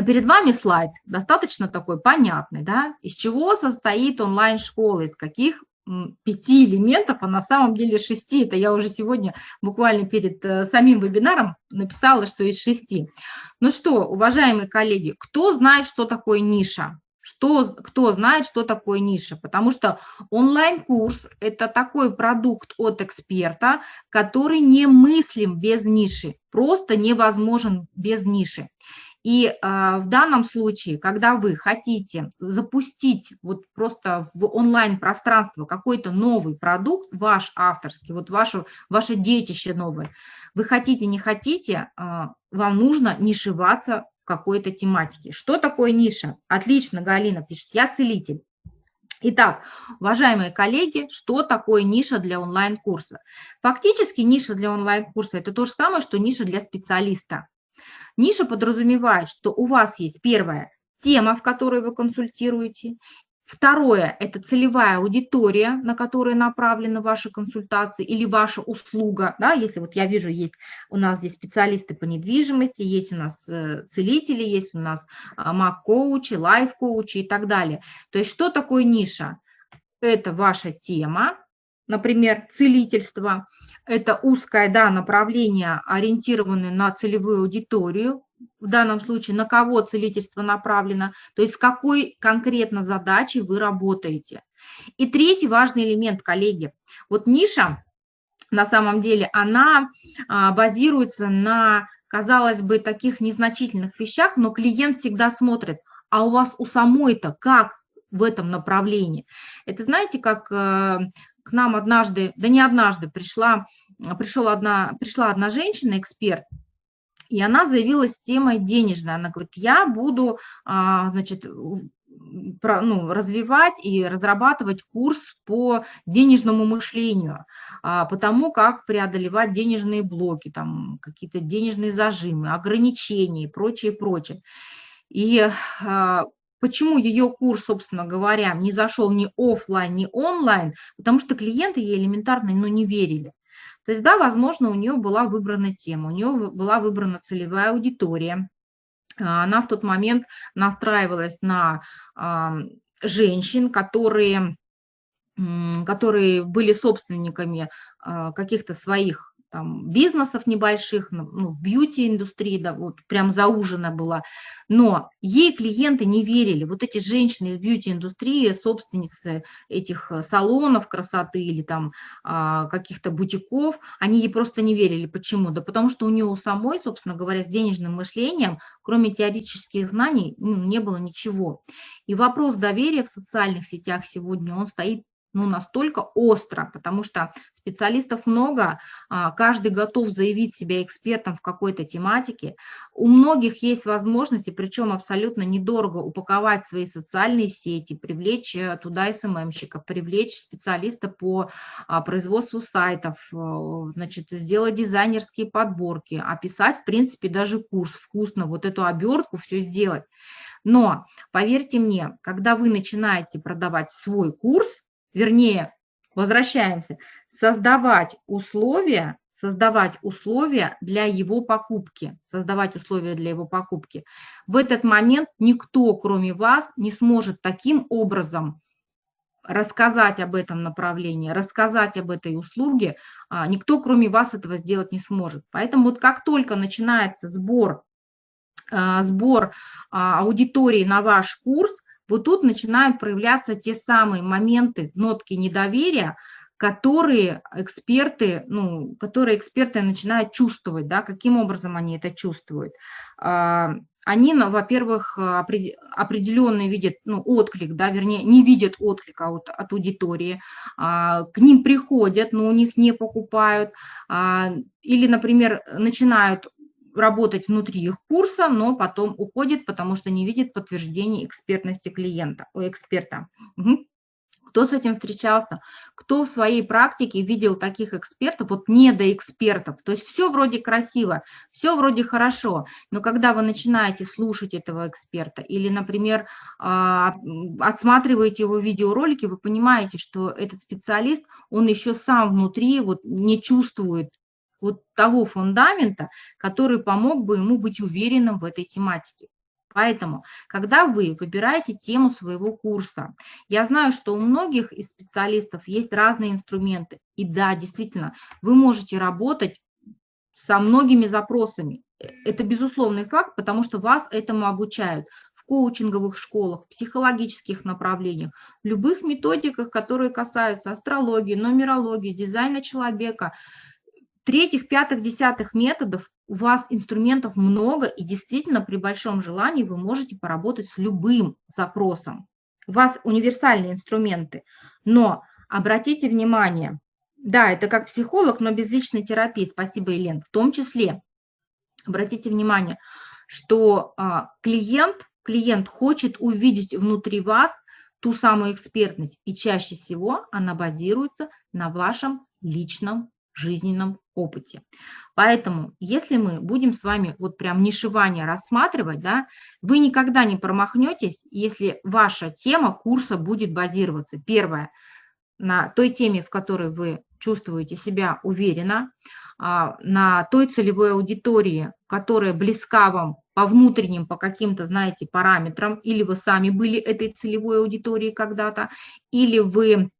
перед вами слайд достаточно такой понятный, да, из чего состоит онлайн-школа, из каких пяти элементов, а на самом деле шести. Это я уже сегодня буквально перед э, самим вебинаром написала, что из шести. Ну что, уважаемые коллеги, кто знает, что такое ниша? Что, кто знает, что такое ниша? Потому что онлайн-курс – это такой продукт от эксперта, который не мыслим без ниши, просто невозможен без ниши. И э, в данном случае, когда вы хотите запустить вот просто в онлайн-пространство какой-то новый продукт, ваш авторский, вот ваше, ваше детище новое, вы хотите, не хотите, э, вам нужно нишеваться в какой-то тематике. Что такое ниша? Отлично, Галина пишет, я целитель. Итак, уважаемые коллеги, что такое ниша для онлайн-курса? Фактически ниша для онлайн-курса – это то же самое, что ниша для специалиста. Ниша подразумевает, что у вас есть первая тема, в которой вы консультируете, Второе – это целевая аудитория, на которую направлены ваши консультации или ваша услуга. Да, если вот я вижу, есть у нас здесь специалисты по недвижимости, есть у нас э, целители, есть у нас а, маг-коучи, лайф-коучи и так далее. То есть что такое ниша? Это ваша тема, например, целительство – это узкое да, направление, ориентированное на целевую аудиторию, в данном случае на кого целительство направлено, то есть с какой конкретно задачей вы работаете. И третий важный элемент, коллеги, вот ниша, на самом деле, она а, базируется на, казалось бы, таких незначительных вещах, но клиент всегда смотрит, а у вас у самой-то как в этом направлении. Это знаете, как э, к нам однажды, да не однажды, пришла, пришел одна, пришла одна женщина, эксперт, и она заявилась темой денежной. Она говорит, я буду, а, значит, про, ну, развивать и разрабатывать курс по денежному мышлению, а, по тому, как преодолевать денежные блоки, там какие-то денежные зажимы, ограничения и прочее, прочее. И а, Почему ее курс, собственно говоря, не зашел ни офлайн, ни онлайн? Потому что клиенты ей элементарно ну, не верили. То есть, да, возможно, у нее была выбрана тема, у нее была выбрана целевая аудитория. А, она в тот момент настраивалась на женщин, которые, которые были собственниками а, каких-то своих там, бизнесов небольших, ну, ну, в бьюти-индустрии, да, вот прям заужена была, но ей клиенты не верили. Вот эти женщины из бьюти-индустрии, собственницы этих э, салонов красоты или там а, каких-то бутиков, они ей просто не верили. Почему? Да потому что у нее у самой, собственно говоря, с денежным мышлением, кроме теоретических знаний, ну, не было ничего. И вопрос доверия в социальных сетях сегодня, он стоит ну, настолько остро, потому что специалистов много, а, каждый готов заявить себя экспертом в какой-то тематике. У многих есть возможности, причем абсолютно недорого, упаковать свои социальные сети, привлечь э, туда СММщиков, привлечь специалиста по а, производству сайтов, э, значит, сделать дизайнерские подборки, описать, в принципе, даже курс вкусно, вот эту обертку все сделать. Но, поверьте мне, когда вы начинаете продавать свой курс, вернее, возвращаемся, создавать условия, создавать условия для его покупки, создавать условия для его покупки. В этот момент никто, кроме вас, не сможет таким образом рассказать об этом направлении, рассказать об этой услуге, а, никто, кроме вас, этого сделать не сможет. Поэтому вот как только начинается сбор, а, сбор а, аудитории на ваш курс, вот тут начинают проявляться те самые моменты, нотки недоверия, которые эксперты, ну, которые эксперты начинают чувствовать, да, каким образом они это чувствуют. А, они, ну, во-первых, определенный видят ну, отклик, да, вернее, не видят отклика от, от аудитории, а, к ним приходят, но у них не покупают, а, или, например, начинают работать внутри их курса, но потом уходит, потому что не видит подтверждения экспертности клиента, у эксперта. Угу. Кто с этим встречался? Кто в своей практике видел таких экспертов, вот не до экспертов? То есть все вроде красиво, все вроде хорошо, но когда вы начинаете слушать этого эксперта или, например, а, отсматриваете его видеоролики, вы понимаете, что этот специалист, он еще сам внутри вот не чувствует вот того фундамента, который помог бы ему быть уверенным в этой тематике. Поэтому, когда вы выбираете тему своего курса, я знаю, что у многих из специалистов есть разные инструменты. И да, действительно, вы можете работать со многими запросами. Это безусловный факт, потому что вас этому обучают в коучинговых школах, психологических направлениях, любых методиках, которые касаются астрологии, нумерологии, дизайна человека, третьих, пятых, десятых методов, у вас инструментов много, и действительно при большом желании вы можете поработать с любым запросом. У вас универсальные инструменты, но обратите внимание, да, это как психолог, но без личной терапии, спасибо, Елен, в том числе, обратите внимание, что а, клиент клиент хочет увидеть внутри вас ту самую экспертность, и чаще всего она базируется на вашем личном жизненном опыте. Поэтому, если мы будем с вами вот прям нишевание рассматривать, да, вы никогда не промахнетесь, если ваша тема курса будет базироваться. Первое, на той теме, в которой вы чувствуете себя уверенно, а, на той целевой аудитории, которая близка вам по внутренним, по каким-то, знаете, параметрам, или вы сами были этой целевой аудиторией когда-то, или вы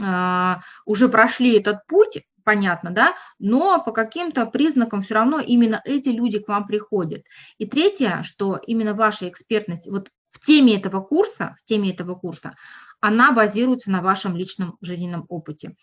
э, уже прошли этот путь, понятно, да, но по каким-то признакам все равно именно эти люди к вам приходят. И третье, что именно ваша экспертность, вот в теме этого курса, в теме этого курса, она базируется на вашем личном жизненном опыте.